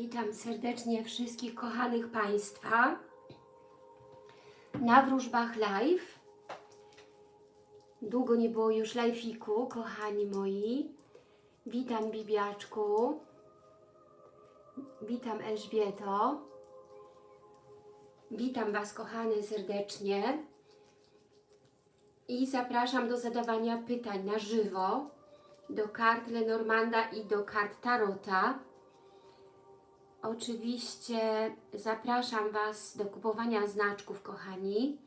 Witam serdecznie wszystkich kochanych Państwa na wróżbach live. Długo nie było już live'iku, kochani moi. Witam Bibiaczku. Witam Elżbieto. Witam Was kochane serdecznie. I zapraszam do zadawania pytań na żywo do kart Lenormanda i do kart Tarota. Oczywiście zapraszam Was do kupowania znaczków, kochani.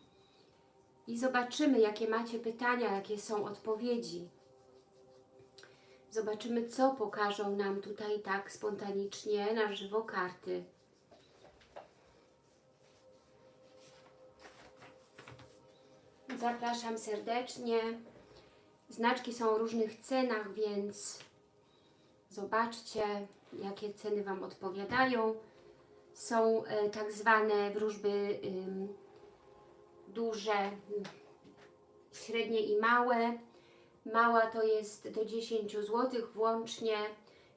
I zobaczymy, jakie macie pytania, jakie są odpowiedzi. Zobaczymy, co pokażą nam tutaj tak spontanicznie na żywo karty. Zapraszam serdecznie. Znaczki są o różnych cenach, więc zobaczcie, jakie ceny Wam odpowiadają. Są e, tak zwane wróżby duże, średnie i małe. Mała to jest do 10 zł włącznie,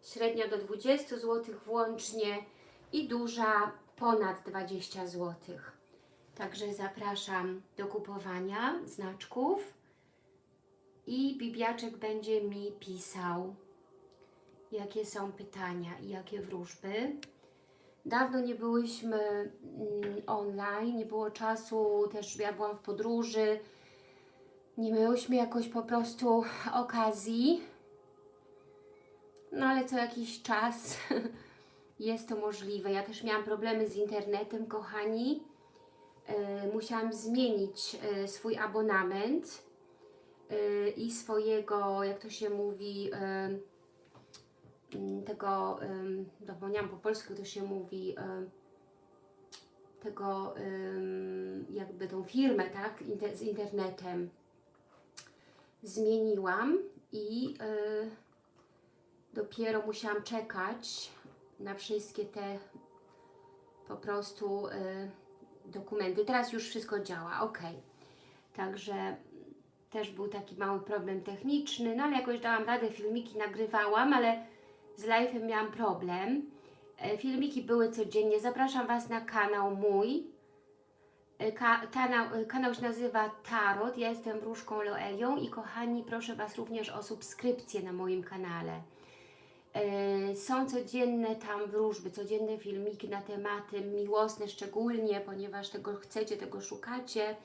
średnia do 20 zł włącznie i duża ponad 20 zł. Także zapraszam do kupowania znaczków i Bibiaczek będzie mi pisał, jakie są pytania i jakie wróżby. Dawno nie byłyśmy mm, online, nie było czasu, też ja byłam w podróży, nie miałyśmy jakoś po prostu okazji, no ale co jakiś czas jest to możliwe. Ja też miałam problemy z internetem, kochani. Yy, musiałam zmienić yy, swój abonament yy, i swojego, jak to się mówi, tego, zapomniałam po polsku, to się mówi, tego, jakby tą firmę, tak, z internetem zmieniłam i yy, dopiero musiałam czekać na wszystkie te po prostu yy, dokumenty. Teraz już wszystko działa, ok. Także też był taki mały problem techniczny, no ale jakoś dałam radę, filmiki nagrywałam, ale z live'em miałam problem. E, Filmiki były codziennie. Zapraszam Was na kanał mój. E, Ka kanał, e, kanał się nazywa Tarot. Ja jestem wróżką Loelią i kochani, proszę Was również o subskrypcję na moim kanale. Są codzienne tam wróżby, codzienne filmiki na tematy miłosne szczególnie, ponieważ tego chcecie, tego szukacie.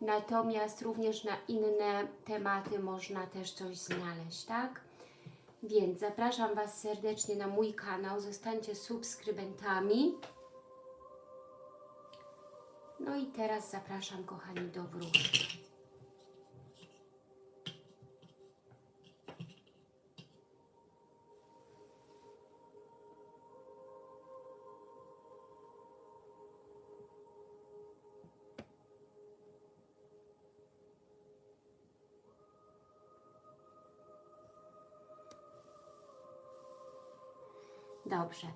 Natomiast również na inne tematy można też coś znaleźć, tak? Więc zapraszam Was serdecznie na mój kanał, zostańcie subskrybentami. No i teraz zapraszam kochani do wróżby. Dobrze.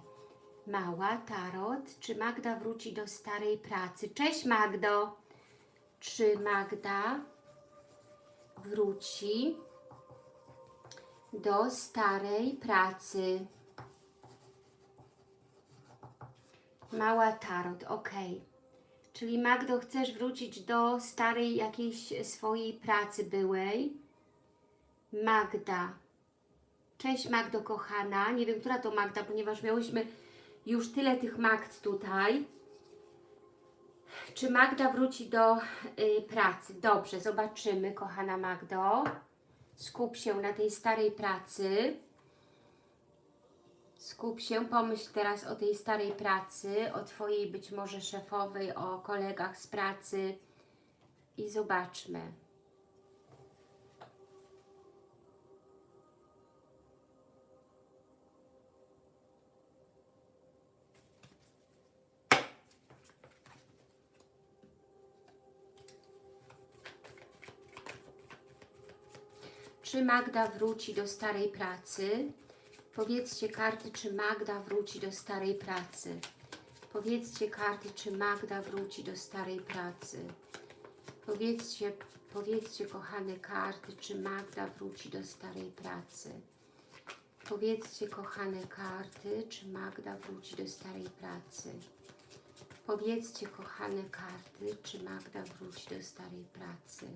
Mała, Tarot. Czy Magda wróci do starej pracy? Cześć Magdo. Czy Magda wróci do starej pracy? Mała Tarot, ok. Czyli Magdo, chcesz wrócić do starej jakiejś swojej pracy byłej? Magda, Cześć Magdo kochana, nie wiem, która to Magda, ponieważ miałyśmy już tyle tych Magd tutaj. Czy Magda wróci do y, pracy? Dobrze, zobaczymy, kochana Magdo. Skup się na tej starej pracy. Skup się, pomyśl teraz o tej starej pracy, o Twojej być może szefowej, o kolegach z pracy i zobaczmy. Czy Magda wróci do starej pracy? Powiedzcie karty, czy Magda wróci do starej pracy. Powiedzcie karty, czy Magda wróci do starej pracy. Powiedzcie, powiedzcie kochane karty, czy Magda wróci do starej pracy. Powiedzcie, kochane karty, czy Magda wróci do starej pracy? Powiedzcie, kochane karty, czy Magda wróci do starej pracy?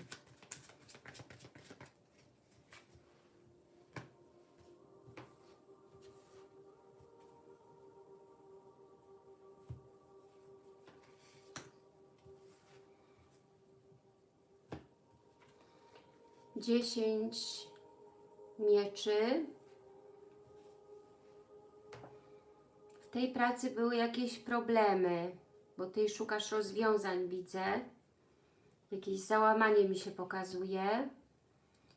Dziesięć mieczy. W tej pracy były jakieś problemy, bo Ty szukasz rozwiązań, widzę. Jakieś załamanie mi się pokazuje.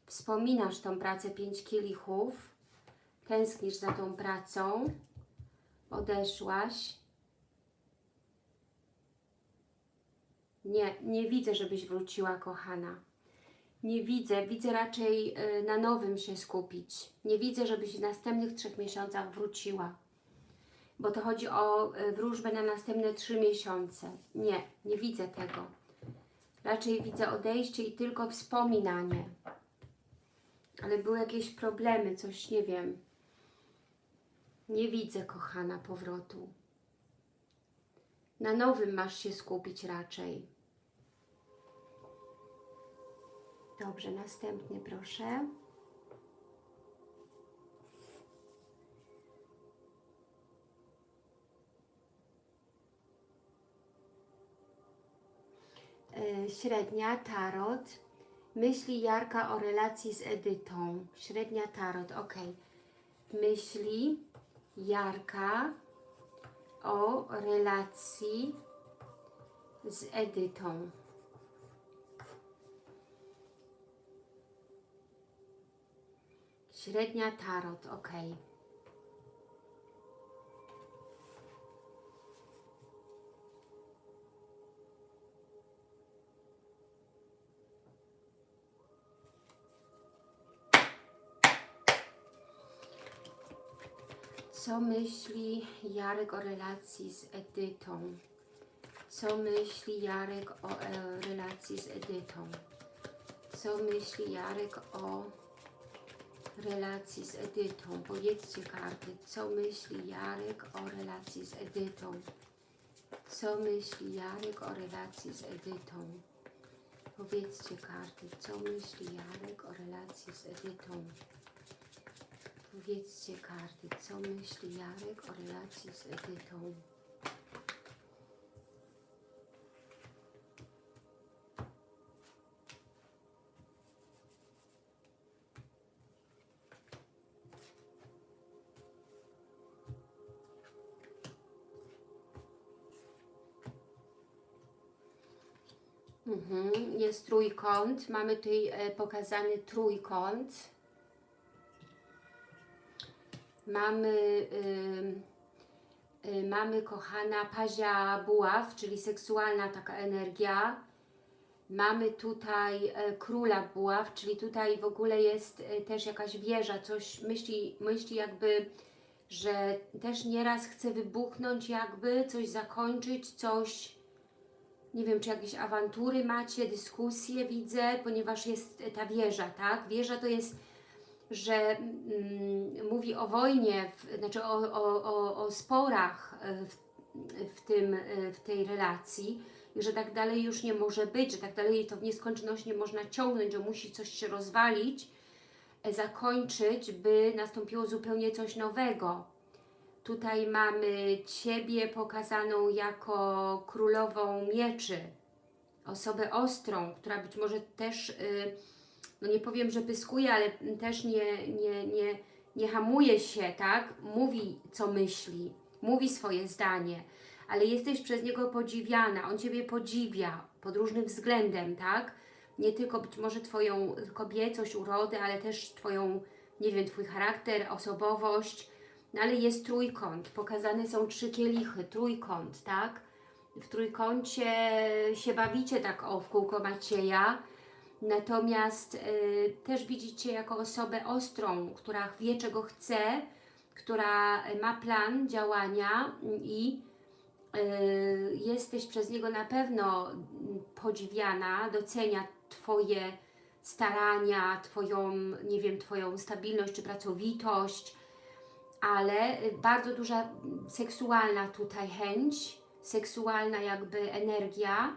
Wspominasz tą pracę pięć kielichów. Tęsknisz za tą pracą. Odeszłaś. Nie, nie widzę, żebyś wróciła, kochana. Nie widzę, widzę raczej y, na nowym się skupić. Nie widzę, żebyś w następnych trzech miesiącach wróciła. Bo to chodzi o y, wróżbę na następne trzy miesiące. Nie, nie widzę tego. Raczej widzę odejście i tylko wspominanie. Ale były jakieś problemy, coś nie wiem. Nie widzę, kochana, powrotu. Na nowym masz się skupić raczej. Dobrze, następny proszę. E, Średnia, tarot. Myśli Jarka o relacji z Edytą. Średnia, tarot, ok. Myśli Jarka o relacji z Edytą. Średnia tarot, ok. Co myśli Jarek o relacji z Edytą? Co myśli Jarek o e, relacji z Edytą? Co myśli Jarek o relacji z Edytą. Powiedzcie karty, co myśli Jarek o relacji z Edytą. Co myśli Jarek o relacji z Edytą. Powiedzcie karty, co myśli Jarek o relacji z Edytą. Powiedzcie karty, co myśli Jarek o relacji z Edytą. Mhm, jest trójkąt. Mamy tutaj e, pokazany trójkąt. Mamy, y, mamy kochana pazia buław, czyli seksualna taka energia. Mamy tutaj e, króla buław, czyli tutaj w ogóle jest e, też jakaś wieża, coś myśli, myśli jakby, że też nieraz chce wybuchnąć jakby, coś zakończyć, coś nie wiem, czy jakieś awantury macie, dyskusje widzę, ponieważ jest ta wieża, tak? Wieża to jest, że mm, mówi o wojnie, w, znaczy o, o, o, o sporach e, w, w, tym, e, w tej relacji że tak dalej już nie może być, że tak dalej to w nieskończoność nie można ciągnąć, że musi coś się rozwalić, e, zakończyć, by nastąpiło zupełnie coś nowego. Tutaj mamy Ciebie pokazaną jako królową mieczy, osobę ostrą, która być może też, y, no nie powiem, że pyskuje, ale też nie, nie, nie, nie hamuje się, tak? Mówi, co myśli, mówi swoje zdanie, ale jesteś przez niego podziwiana, on Ciebie podziwia pod różnym względem, tak? Nie tylko być może Twoją kobiecość, urodę, ale też Twoją, nie wiem, Twój charakter, osobowość, no ale jest trójkąt, pokazane są trzy kielichy, trójkąt, tak? W trójkącie się bawicie tak o w kółko Macieja, natomiast y, też widzicie jako osobę ostrą, która wie czego chce, która ma plan działania i y, jesteś przez niego na pewno podziwiana, docenia Twoje starania, Twoją, nie wiem, Twoją stabilność czy pracowitość, ale y, bardzo duża mm, seksualna tutaj chęć, seksualna jakby energia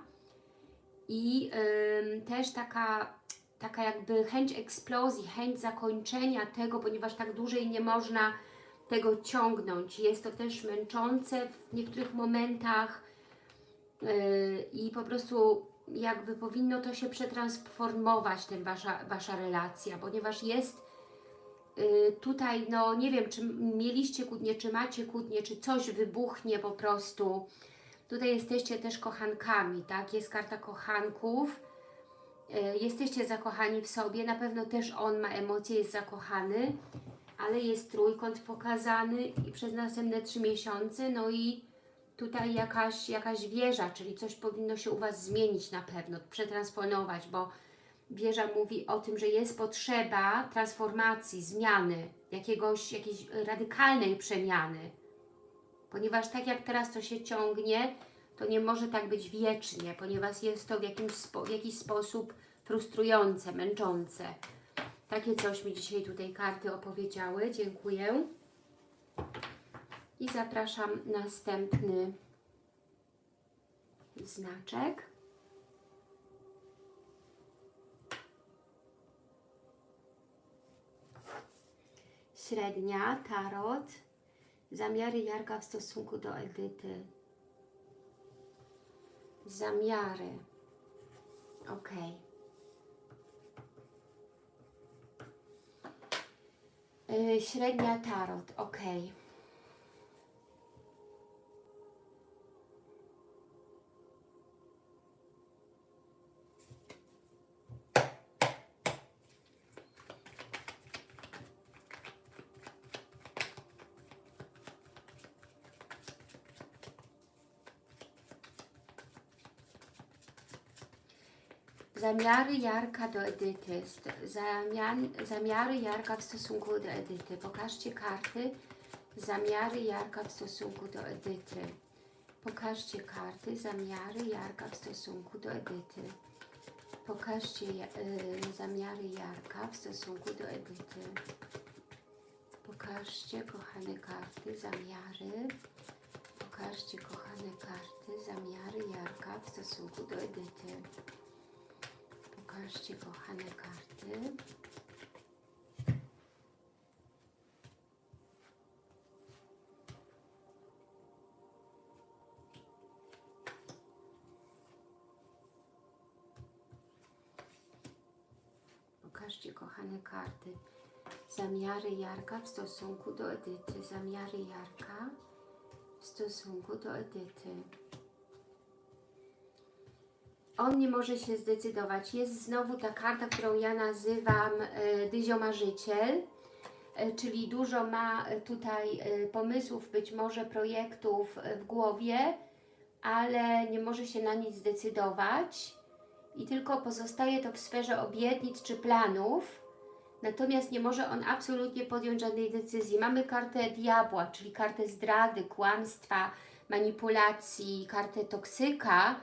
i ym, też taka, taka jakby chęć eksplozji, chęć zakończenia tego, ponieważ tak dłużej nie można tego ciągnąć. Jest to też męczące w niektórych momentach yy, i po prostu jakby powinno to się przetransformować, ten wasza, wasza relacja, ponieważ jest yy, tutaj, no nie wiem, czy mieliście kłótnie, czy macie kłótnie, czy coś wybuchnie po prostu. Tutaj jesteście też kochankami, tak? Jest karta kochanków. Yy, jesteście zakochani w sobie, na pewno też on ma emocje, jest zakochany, ale jest trójkąt pokazany i przez następne trzy miesiące, no i tutaj jakaś, jakaś wieża, czyli coś powinno się u Was zmienić na pewno, przetransponować, bo wieża mówi o tym, że jest potrzeba transformacji, zmiany, jakiegoś, jakiejś radykalnej przemiany. Ponieważ tak jak teraz to się ciągnie, to nie może tak być wiecznie, ponieważ jest to w, jakimś w jakiś sposób frustrujące, męczące. Takie coś mi dzisiaj tutaj karty opowiedziały. Dziękuję. I zapraszam następny znaczek. Średnia, tarot, zamiary Jarka w stosunku do Edyty. Zamiary. Ok. Średnia tarot, ok. Zamiary Jarka do Edyty. Zamian, zamiary Jarka w stosunku do Edyty. Pokażcie karty. Zamiary Jarka w stosunku do Edyty. Pokażcie karty. Zamiary Jarka w stosunku do Edyty. Pokażcie y, zamiary Jarka w stosunku do Edyty. Pokażcie, kochane karty, zamiary. Pokażcie, kochane karty, zamiary Jarka w stosunku do Edyty. Pokażcie, kochane karty. Pokażcie, kochane karty. Zamiary Jarka w stosunku do Edyty. Zamiary Jarka w stosunku do Edyty on nie może się zdecydować. Jest znowu ta karta, którą ja nazywam e, dyziomarzyciel, e, czyli dużo ma tutaj e, pomysłów, być może projektów w głowie, ale nie może się na nic zdecydować i tylko pozostaje to w sferze obietnic czy planów, natomiast nie może on absolutnie podjąć żadnej decyzji. Mamy kartę diabła, czyli kartę zdrady, kłamstwa, manipulacji, kartę toksyka,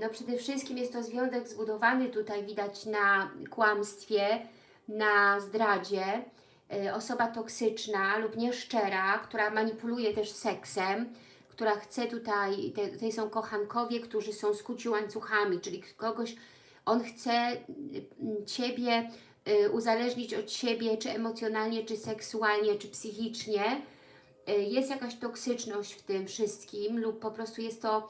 no przede wszystkim jest to związek zbudowany tutaj widać na kłamstwie, na zdradzie. Yy, osoba toksyczna lub nieszczera, która manipuluje też seksem, która chce tutaj, tutaj są kochankowie, którzy są skuci łańcuchami, czyli kogoś, on chce yy, Ciebie uzależnić od siebie, czy emocjonalnie, czy seksualnie, czy psychicznie. Jest jakaś toksyczność w tym wszystkim lub po prostu jest to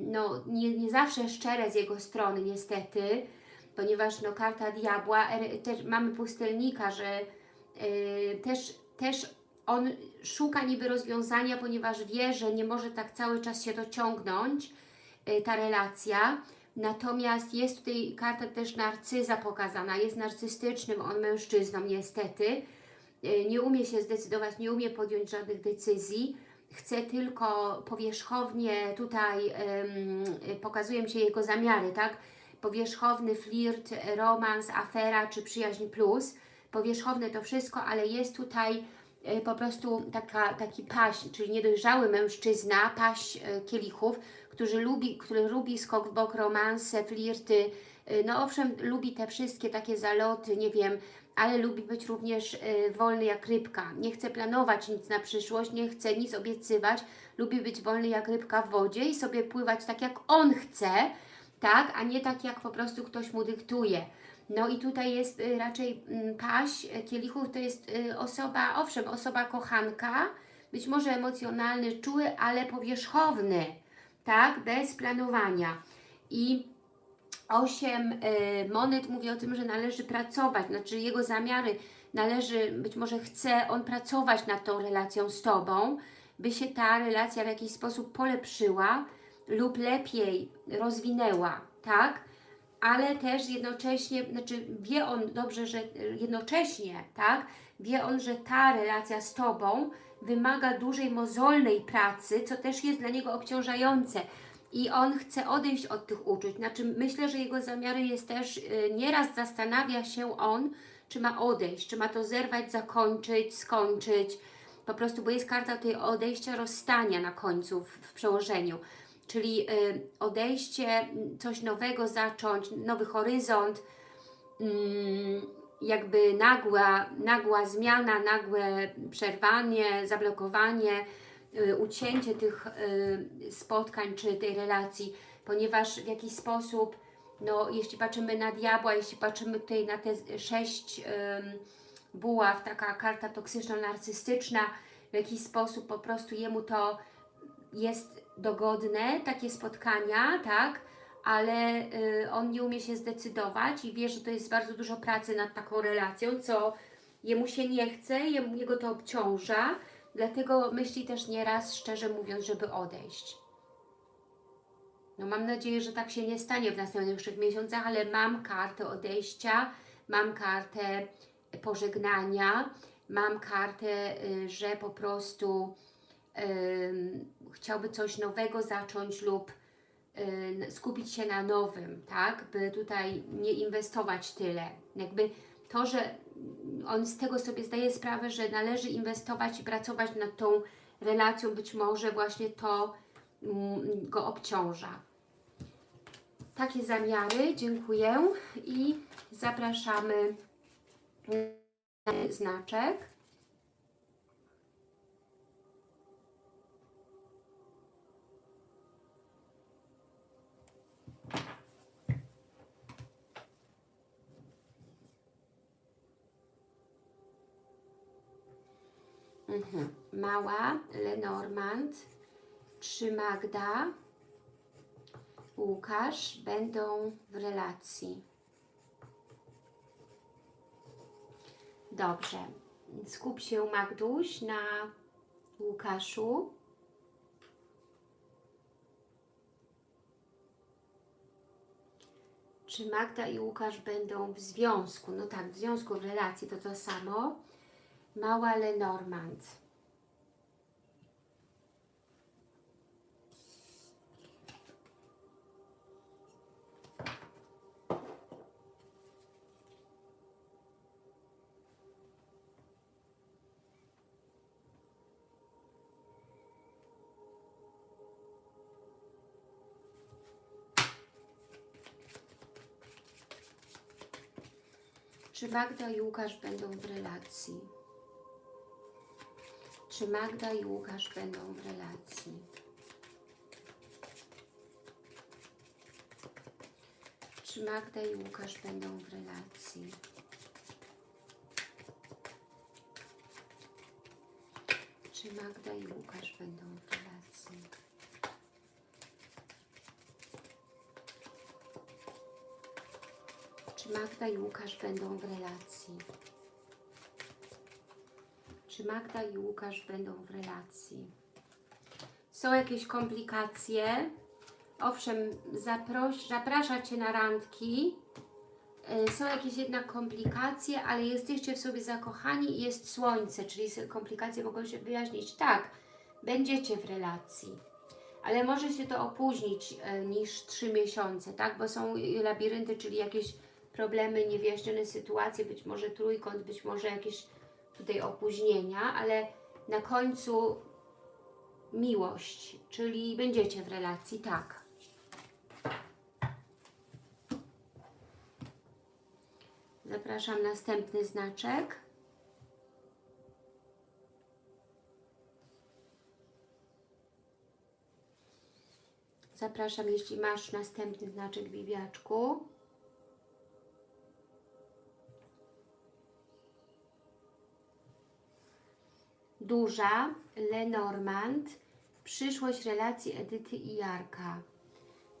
no, nie, nie zawsze szczere z jego strony niestety, ponieważ no, karta diabła, też mamy pustelnika, że yy, też, też on szuka niby rozwiązania, ponieważ wie, że nie może tak cały czas się dociągnąć yy, ta relacja, natomiast jest tutaj karta też narcyza pokazana, jest narcystycznym on mężczyzną niestety, yy, nie umie się zdecydować, nie umie podjąć żadnych decyzji, chce tylko powierzchownie, tutaj ym, pokazują się jego zamiary, tak? Powierzchowny flirt, romans, afera czy przyjaźń plus. Powierzchowne to wszystko, ale jest tutaj y, po prostu taka, taki paś, czyli niedojrzały mężczyzna, paś y, kielichów, który lubi, który lubi skok w bok, romanse, flirty, y, no owszem, lubi te wszystkie takie zaloty, nie wiem, ale lubi być również y, wolny jak rybka. Nie chce planować nic na przyszłość, nie chce nic obiecywać, lubi być wolny jak rybka w wodzie i sobie pływać tak jak on chce, tak, a nie tak jak po prostu ktoś mu dyktuje. No i tutaj jest y, raczej mm, paść y, kielichów, to jest y, osoba, owszem, osoba kochanka, być może emocjonalny, czuły, ale powierzchowny, tak, bez planowania. I osiem y, monet mówi o tym, że należy pracować, znaczy jego zamiary należy, być może chce on pracować nad tą relacją z Tobą, by się ta relacja w jakiś sposób polepszyła lub lepiej rozwinęła, tak? Ale też jednocześnie, znaczy wie on dobrze, że jednocześnie, tak? Wie on, że ta relacja z Tobą wymaga dużej mozolnej pracy, co też jest dla niego obciążające i on chce odejść od tych uczuć. Znaczy myślę, że jego zamiary jest też, y, nieraz zastanawia się on, czy ma odejść, czy ma to zerwać, zakończyć, skończyć, po prostu, bo jest karta tutaj odejścia, rozstania na końcu w, w przełożeniu, czyli y, odejście, coś nowego zacząć, nowy horyzont, mm, jakby nagła, nagła zmiana, nagłe przerwanie, zablokowanie, ucięcie tych y, spotkań czy tej relacji, ponieważ w jakiś sposób, no jeśli patrzymy na diabła, jeśli patrzymy tutaj na te sześć buław, taka karta toksyczno-narcystyczna, w jakiś sposób po prostu jemu to jest dogodne, takie spotkania, tak, ale y, on nie umie się zdecydować i wie, że to jest bardzo dużo pracy nad taką relacją, co jemu się nie chce, jemu, jego to obciąża, dlatego myśli też nieraz, szczerze mówiąc, żeby odejść. No mam nadzieję, że tak się nie stanie w następnych miesiącach, ale mam kartę odejścia, mam kartę pożegnania, mam kartę, y, że po prostu y, chciałby coś nowego zacząć lub y, skupić się na nowym, tak, by tutaj nie inwestować tyle. Jakby to, że on z tego sobie zdaje sprawę, że należy inwestować i pracować nad tą relacją, być może właśnie to mm, go obciąża. Takie zamiary, dziękuję i zapraszamy na znaczek. Mhm. Mała, Lenormand, czy Magda, Łukasz będą w relacji. Dobrze. Skup się Magduś na Łukaszu. Czy Magda i Łukasz będą w związku? No tak, w związku, w relacji to to samo. Mała Lenormand. Czy Magda i Łukasz będą w relacji? Czy Magda i Łukasz będą w relacji? Czy Magda i Łukasz będą w relacji? Czy Magda i Łukasz będą w relacji? Czy Magda i Łukasz będą w relacji? Czy Magda i Łukasz będą w relacji? Są jakieś komplikacje? Owszem, zaproś, zaprasza Cię na randki. Yy, Są jakieś jednak komplikacje, ale jesteście w sobie zakochani i jest słońce, czyli komplikacje mogą się wyjaśnić. Tak, będziecie w relacji ale może się to opóźnić e, niż 3 miesiące, tak? Bo są labirynty, czyli jakieś problemy, niewyjaśnione sytuacje, być może trójkąt, być może jakieś tutaj opóźnienia, ale na końcu miłość, czyli będziecie w relacji, tak. Zapraszam następny znaczek. Zapraszam, jeśli masz następny znaczek Bibiaczku. Duża, Lenormand, przyszłość relacji Edyty i Jarka.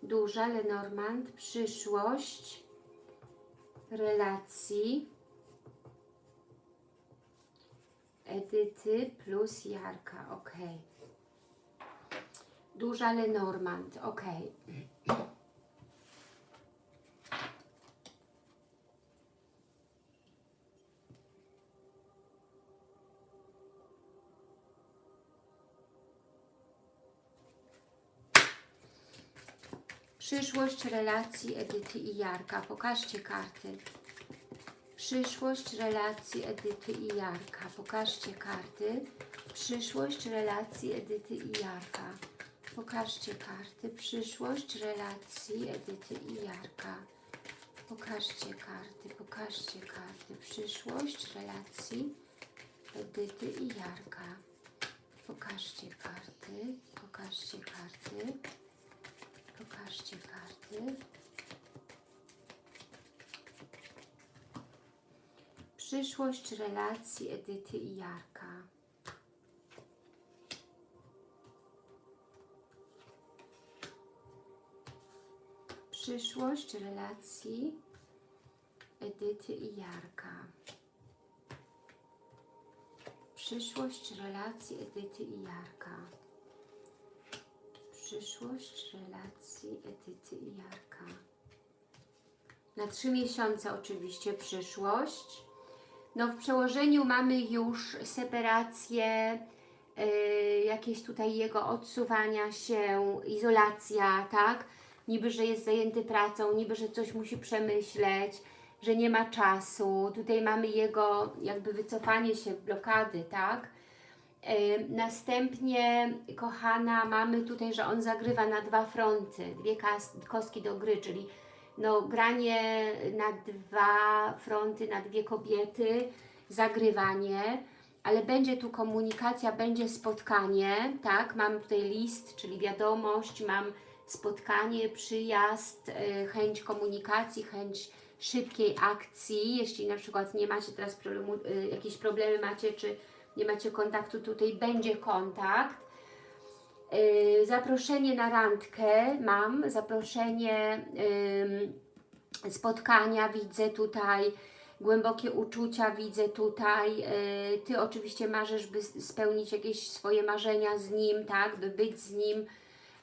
Duża, Lenormand, przyszłość relacji Edyty plus Jarka, ok. Duża Lenormand, ok. Przyszłość relacji Edyty i Jarka. Pokażcie karty. Przyszłość relacji Edyty i Jarka. Pokażcie karty. Przyszłość relacji Edyty i Jarka. Pokażcie karty. Przyszłość relacji Edyty i Jarka. Pokażcie karty. Pokażcie karty. Przyszłość relacji Edyty i Jarka. Pokażcie karty. Pokażcie karty. Pokażcie karty. Przyszłość relacji Edyty i Jarka. Przyszłość relacji Edyty i Jarka. Przyszłość relacji Edyty i Jarka. Przyszłość relacji Edyty i Jarka. Na trzy miesiące oczywiście przyszłość. No w przełożeniu mamy już separację, yy, jakieś tutaj jego odsuwania się, izolacja, tak? Niby, że jest zajęty pracą, niby, że coś musi przemyśleć, że nie ma czasu. Tutaj mamy jego jakby wycofanie się, blokady, tak? Następnie, kochana, mamy tutaj, że on zagrywa na dwa fronty, dwie kostki do gry, czyli no, granie na dwa fronty, na dwie kobiety, zagrywanie, ale będzie tu komunikacja, będzie spotkanie, tak? Mam tutaj list, czyli wiadomość, mam spotkanie, przyjazd, yy, chęć komunikacji, chęć szybkiej akcji, jeśli na przykład nie macie teraz problemu, yy, jakieś problemy macie, czy nie macie kontaktu, tutaj będzie kontakt. Yy, zaproszenie na randkę mam, zaproszenie yy, spotkania widzę tutaj, głębokie uczucia widzę tutaj. Yy, Ty oczywiście marzysz, by spełnić jakieś swoje marzenia z nim, tak, by być z nim,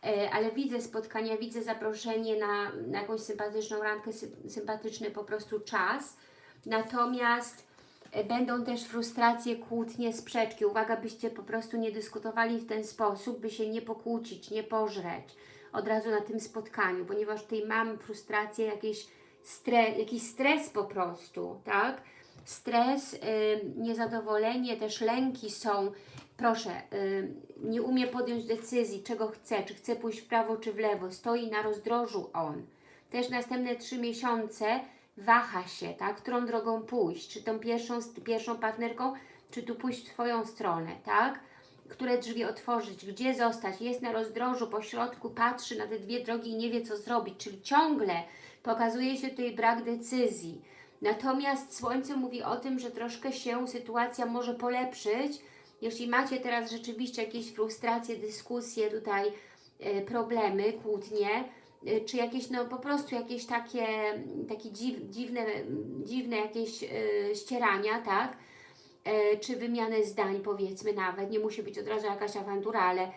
yy, ale widzę spotkania, widzę zaproszenie na, na jakąś sympatyczną randkę, sy sympatyczny po prostu czas. Natomiast Będą też frustracje, kłótnie, sprzeczki. Uwaga, byście po prostu nie dyskutowali w ten sposób, by się nie pokłócić, nie pożreć od razu na tym spotkaniu, ponieważ tutaj mam frustrację, jakieś stre, jakiś stres po prostu, tak? Stres, yy, niezadowolenie, też lęki są. Proszę, yy, nie umie podjąć decyzji, czego chce, czy chce pójść w prawo, czy w lewo. Stoi na rozdrożu on. Też następne trzy miesiące waha się, tak? którą drogą pójść, czy tą pierwszą, pierwszą partnerką, czy tu pójść w Twoją stronę, tak? Które drzwi otworzyć, gdzie zostać, jest na rozdrożu, po środku, patrzy na te dwie drogi i nie wie co zrobić, czyli ciągle pokazuje się tutaj brak decyzji. Natomiast Słońce mówi o tym, że troszkę się sytuacja może polepszyć, jeśli macie teraz rzeczywiście jakieś frustracje, dyskusje, tutaj y, problemy, kłótnie, czy jakieś, no po prostu jakieś takie, takie dziw, dziwne, dziwne jakieś yy, ścierania, tak? Yy, czy wymiany zdań powiedzmy nawet, nie musi być od razu jakaś awantura, ale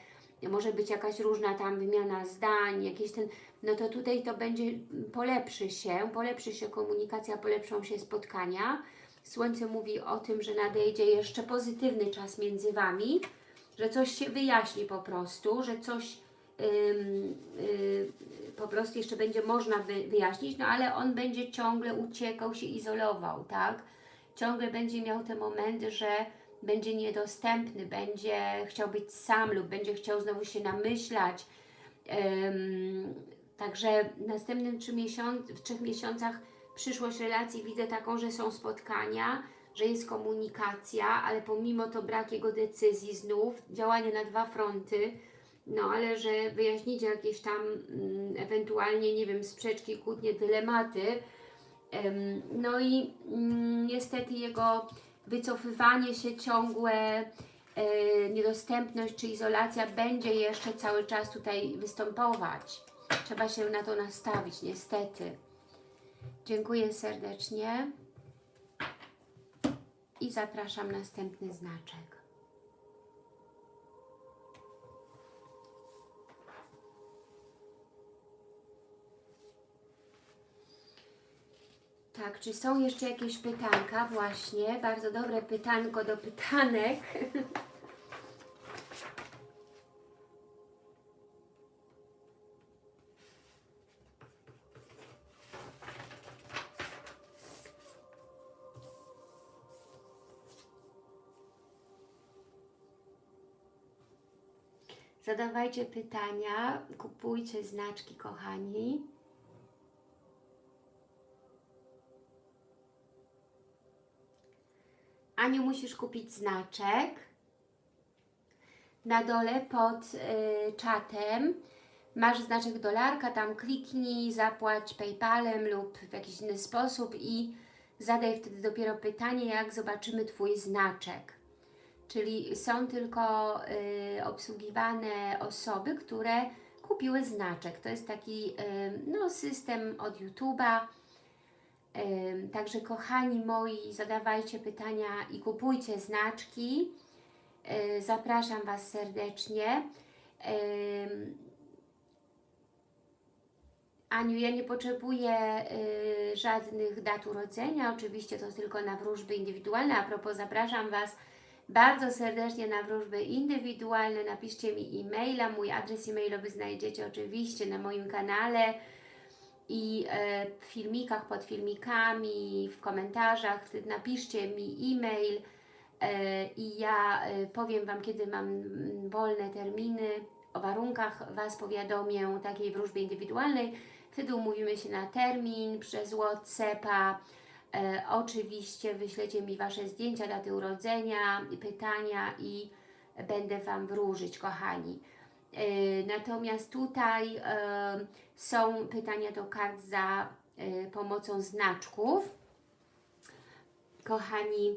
może być jakaś różna tam wymiana zdań, jakieś ten, no to tutaj to będzie, polepszy się, polepszy się komunikacja, polepszą się spotkania. Słońce mówi o tym, że nadejdzie jeszcze pozytywny czas między Wami, że coś się wyjaśni po prostu, że coś po prostu jeszcze będzie można wy, wyjaśnić, no ale on będzie ciągle uciekał, się izolował, tak? Ciągle będzie miał te momenty, że będzie niedostępny, będzie chciał być sam lub będzie chciał znowu się namyślać. Także w następnym trzy miesiąc, w trzech miesiącach przyszłość relacji widzę taką, że są spotkania, że jest komunikacja, ale pomimo to brak jego decyzji znów, działanie na dwa fronty, no ale że wyjaśnicie jakieś tam mm, ewentualnie, nie wiem, sprzeczki, kłótnie, dylematy, Em, no i mm, niestety jego wycofywanie się ciągłe, e, niedostępność czy izolacja będzie jeszcze cały czas tutaj występować. Trzeba się na to nastawić, niestety. Dziękuję serdecznie i zapraszam następny znaczek. Tak, czy są jeszcze jakieś pytanka? Właśnie, bardzo dobre pytanko do pytanek. Zadawajcie pytania, kupujcie znaczki, kochani. Aniu, musisz kupić znaczek. Na dole pod y, czatem masz znaczek dolarka, tam kliknij, zapłać PayPalem lub w jakiś inny sposób i zadaj wtedy dopiero pytanie, jak zobaczymy Twój znaczek. Czyli są tylko y, obsługiwane osoby, które kupiły znaczek. To jest taki y, no, system od YouTube'a. Także kochani moi, zadawajcie pytania i kupujcie znaczki. Zapraszam Was serdecznie. Aniu, ja nie potrzebuję y, żadnych dat urodzenia, oczywiście to tylko na wróżby indywidualne. A propos, zapraszam Was bardzo serdecznie na wróżby indywidualne. Napiszcie mi e-maila, mój adres e-mailowy znajdziecie oczywiście na moim kanale i e, w filmikach, pod filmikami, w komentarzach. Napiszcie mi e-mail e, i ja e, powiem Wam, kiedy mam mm, wolne terminy. O warunkach Was powiadomię takiej wróżby indywidualnej. Wtedy umówimy się na termin przez Whatsappa. Oczywiście wyślecie mi Wasze zdjęcia, daty urodzenia, pytania i będę Wam wróżyć, kochani. E, natomiast tutaj e, są pytania do kart za e, pomocą znaczków. Kochani,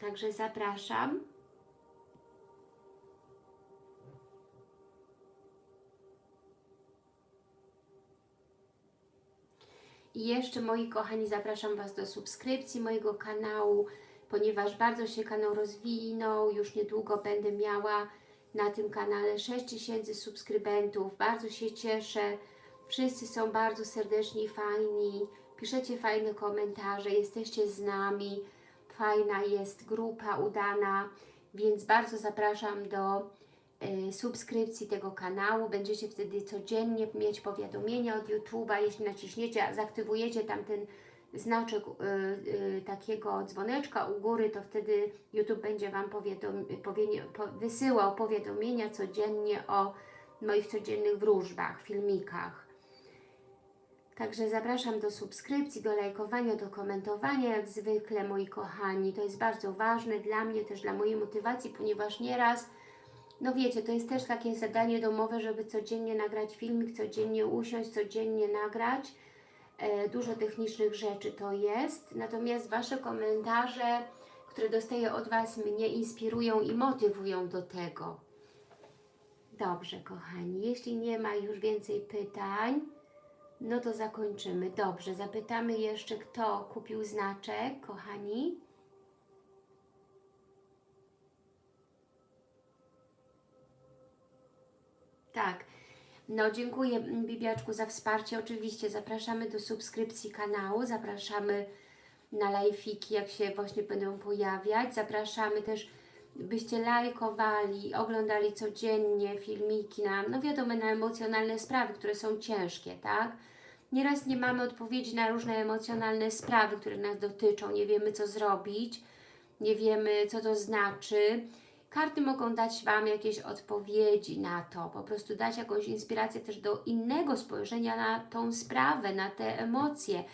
także zapraszam. I jeszcze moi kochani, zapraszam Was do subskrypcji mojego kanału, ponieważ bardzo się kanał rozwinął, już niedługo będę miała na tym kanale. 6000 subskrybentów, bardzo się cieszę, wszyscy są bardzo serdeczni fajni, piszecie fajne komentarze, jesteście z nami, fajna jest grupa udana, więc bardzo zapraszam do y, subskrypcji tego kanału. Będziecie wtedy codziennie mieć powiadomienia od YouTube'a. Jeśli naciśniecie, zaktywujecie tam ten znaczek y, y, takiego dzwoneczka u góry, to wtedy YouTube będzie Wam po, wysyłał powiadomienia codziennie o moich codziennych wróżbach, filmikach. Także zapraszam do subskrypcji, do lajkowania, do komentowania, jak zwykle, moi kochani. To jest bardzo ważne dla mnie, też dla mojej motywacji, ponieważ nieraz, no wiecie, to jest też takie zadanie domowe, żeby codziennie nagrać filmik, codziennie usiąść, codziennie nagrać. E, dużo technicznych rzeczy to jest, natomiast Wasze komentarze, które dostaję od Was, mnie inspirują i motywują do tego. Dobrze, kochani, jeśli nie ma już więcej pytań, no to zakończymy. Dobrze, zapytamy jeszcze, kto kupił znaczek, kochani. Tak. No, dziękuję Bibiaczku za wsparcie. Oczywiście zapraszamy do subskrypcji kanału, zapraszamy na live'iki, jak się właśnie będą pojawiać. Zapraszamy też, byście lajkowali, oglądali codziennie filmiki na, no wiadomo, na emocjonalne sprawy, które są ciężkie, tak? Nieraz nie mamy odpowiedzi na różne emocjonalne sprawy, które nas dotyczą, nie wiemy co zrobić, nie wiemy co to znaczy. Karty mogą dać Wam jakieś odpowiedzi na to, po prostu dać jakąś inspirację też do innego spojrzenia na tą sprawę, na te emocje.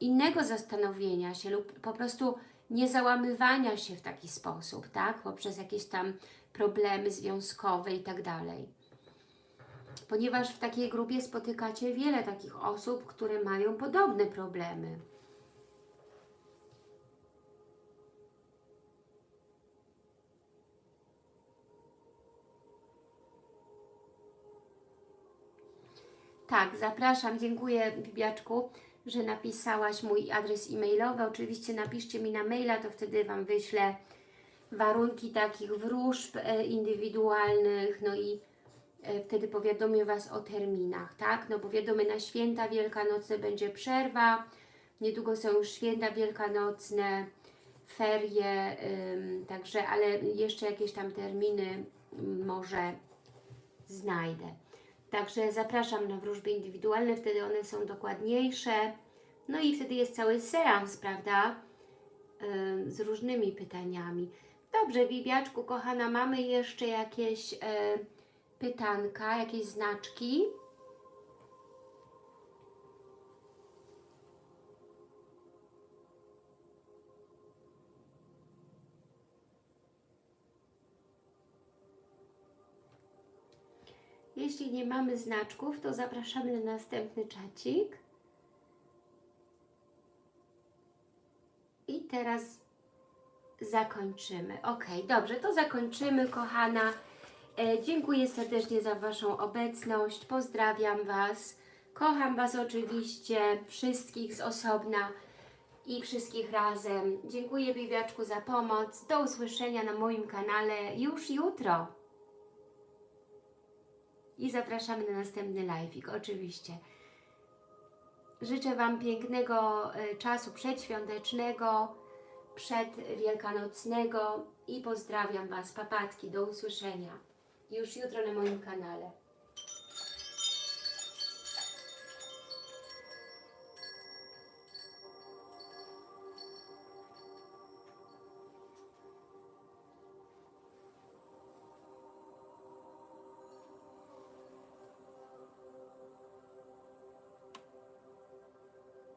innego zastanowienia się lub po prostu nie załamywania się w taki sposób, tak? Poprzez jakieś tam problemy związkowe i tak dalej. Ponieważ w takiej grupie spotykacie wiele takich osób, które mają podobne problemy. Tak, zapraszam, dziękuję Bibiaczku, że napisałaś mój adres e-mailowy. Oczywiście napiszcie mi na maila, to wtedy Wam wyślę warunki takich wróżb e, indywidualnych, no i e, wtedy powiadomię Was o terminach, tak? No bo wiadomo, na święta wielkanocne będzie przerwa, niedługo są już święta wielkanocne, ferie, ym, także, ale jeszcze jakieś tam terminy mm, może znajdę. Także zapraszam na wróżby indywidualne, wtedy one są dokładniejsze. No i wtedy jest cały seans, prawda? Ym, z różnymi pytaniami. Dobrze, Bibiaczku, kochana, mamy jeszcze jakieś e, pytanka, jakieś znaczki? Jeśli nie mamy znaczków, to zapraszamy na następny czacik. I teraz zakończymy. Ok, dobrze, to zakończymy, kochana. E, dziękuję serdecznie za Waszą obecność. Pozdrawiam Was. Kocham Was oczywiście, wszystkich z osobna i wszystkich razem. Dziękuję Bibiaczku za pomoc. Do usłyszenia na moim kanale już jutro. I zapraszamy na następny live'ik, oczywiście. Życzę Wam pięknego e, czasu przedświątecznego, przedwielkanocnego i pozdrawiam Was, papatki, do usłyszenia już jutro na moim kanale.